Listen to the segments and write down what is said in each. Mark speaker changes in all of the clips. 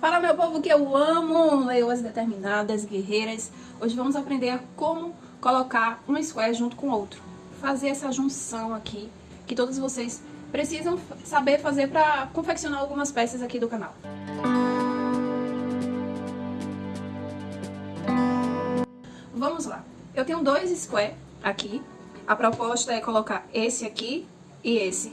Speaker 1: Fala meu povo que eu amo, leoas determinadas, guerreiras. Hoje vamos aprender como colocar um square junto com outro. Fazer essa junção aqui, que todos vocês precisam saber fazer para confeccionar algumas peças aqui do canal. Vamos lá. Eu tenho dois square aqui. A proposta é colocar esse aqui e esse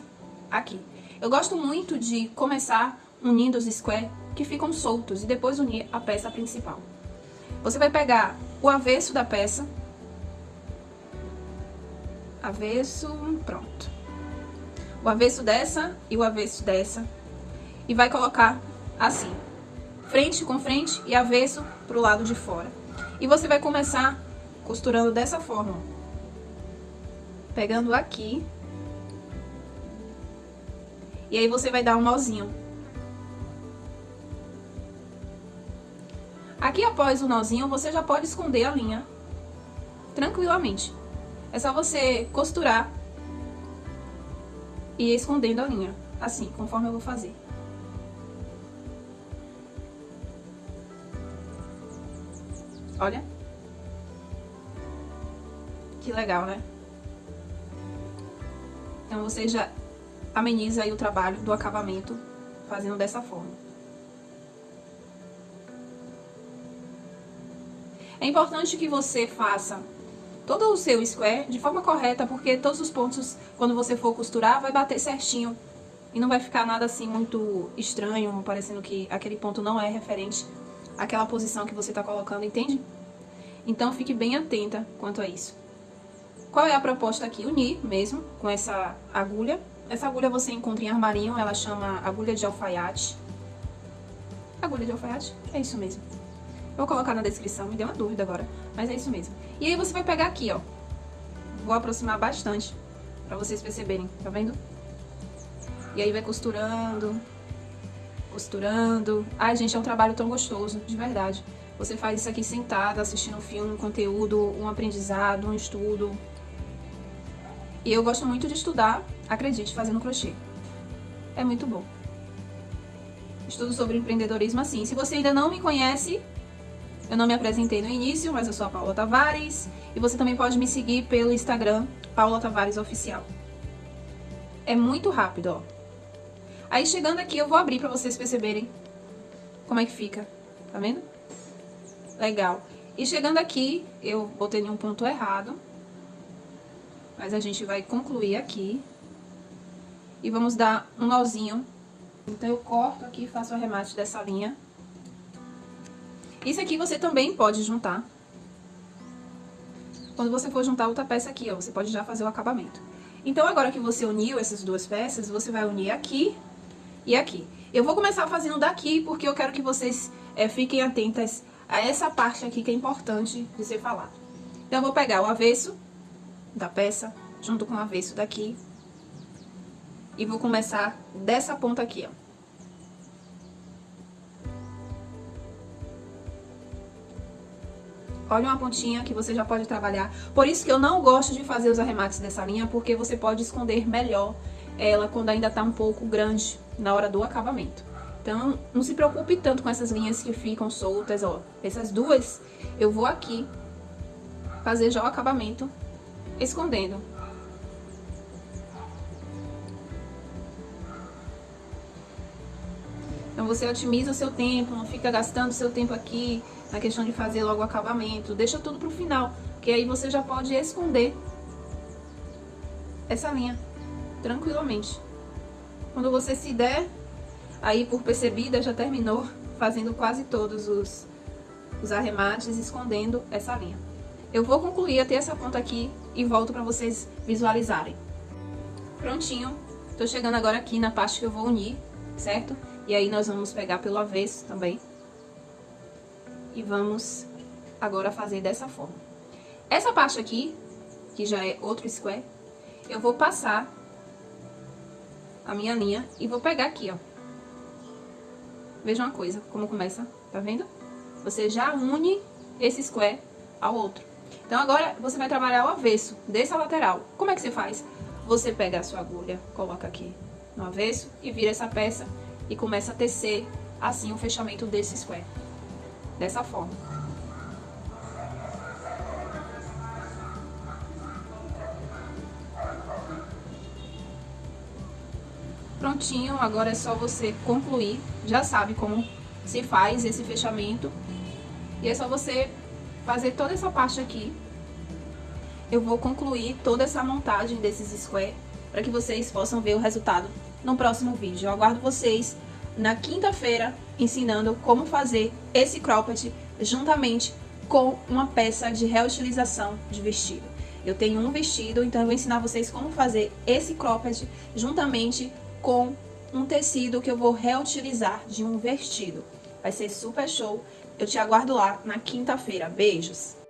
Speaker 1: aqui. Eu gosto muito de começar unindo os square que ficam soltos e depois unir a peça principal. Você vai pegar o avesso da peça, avesso, pronto. O avesso dessa e o avesso dessa e vai colocar assim, frente com frente e avesso para o lado de fora. E você vai começar costurando dessa forma, pegando aqui, e aí você vai dar um nozinho. Aqui após o nozinho, você já pode esconder a linha tranquilamente. É só você costurar e ir escondendo a linha, assim, conforme eu vou fazer. Olha. Que legal, né? Então você já ameniza aí o trabalho do acabamento fazendo dessa forma. É importante que você faça todo o seu square de forma correta, porque todos os pontos, quando você for costurar, vai bater certinho. E não vai ficar nada assim muito estranho, parecendo que aquele ponto não é referente àquela posição que você está colocando, entende? Então fique bem atenta quanto a isso. Qual é a proposta aqui? Unir mesmo com essa agulha. Essa agulha você encontra em armarinho, ela chama agulha de alfaiate. Agulha de alfaiate? É isso mesmo. Vou colocar na descrição, me deu uma dúvida agora, mas é isso mesmo. E aí você vai pegar aqui, ó. Vou aproximar bastante, pra vocês perceberem, tá vendo? E aí vai costurando, costurando. Ai, gente, é um trabalho tão gostoso, de verdade. Você faz isso aqui sentada, assistindo um filme, um conteúdo, um aprendizado, um estudo. E eu gosto muito de estudar, acredite, fazendo crochê. É muito bom. Estudo sobre empreendedorismo assim. Se você ainda não me conhece, eu não me apresentei no início, mas eu sou a Paula Tavares. E você também pode me seguir pelo Instagram, Paula Tavares Oficial. É muito rápido, ó. Aí chegando aqui eu vou abrir pra vocês perceberem como é que fica. Tá vendo? Legal. E chegando aqui, eu botei um ponto errado. Mas a gente vai concluir aqui. E vamos dar um nozinho. Então eu corto aqui e faço o arremate dessa linha. Isso aqui você também pode juntar. Quando você for juntar outra peça aqui, ó, você pode já fazer o acabamento. Então, agora que você uniu essas duas peças, você vai unir aqui e aqui. Eu vou começar fazendo daqui, porque eu quero que vocês é, fiquem atentas a essa parte aqui que é importante de ser falado. Então, eu vou pegar o avesso da peça, junto com o avesso daqui, e vou começar dessa ponta aqui, ó. Olha uma pontinha que você já pode trabalhar. Por isso que eu não gosto de fazer os arremates dessa linha, porque você pode esconder melhor ela quando ainda tá um pouco grande na hora do acabamento. Então, não se preocupe tanto com essas linhas que ficam soltas, ó. Essas duas, eu vou aqui fazer já o acabamento escondendo. Então, você otimiza seu tempo, não fica gastando seu tempo aqui na questão de fazer logo o acabamento. Deixa tudo pro final, porque aí você já pode esconder essa linha tranquilamente. Quando você se der, aí por percebida já terminou fazendo quase todos os, os arremates, escondendo essa linha. Eu vou concluir até essa ponta aqui e volto para vocês visualizarem. Prontinho, tô chegando agora aqui na parte que eu vou unir, certo? E aí nós vamos pegar pelo avesso também. E vamos agora fazer dessa forma. Essa parte aqui, que já é outro square, eu vou passar a minha linha e vou pegar aqui, ó. Veja uma coisa, como começa, tá vendo? Você já une esse square ao outro. Então, agora, você vai trabalhar o avesso dessa lateral. Como é que você faz? Você pega a sua agulha, coloca aqui no avesso e vira essa peça e começa a tecer assim o fechamento desse square. Dessa forma. Prontinho, agora é só você concluir. Já sabe como se faz esse fechamento. E é só você fazer toda essa parte aqui. Eu vou concluir toda essa montagem desses square para que vocês possam ver o resultado no próximo vídeo. Eu aguardo vocês na quinta-feira ensinando como fazer esse cropped juntamente com uma peça de reutilização de vestido. Eu tenho um vestido, então eu vou ensinar vocês como fazer esse cropped juntamente com um tecido que eu vou reutilizar de um vestido. Vai ser super show. Eu te aguardo lá na quinta-feira. Beijos!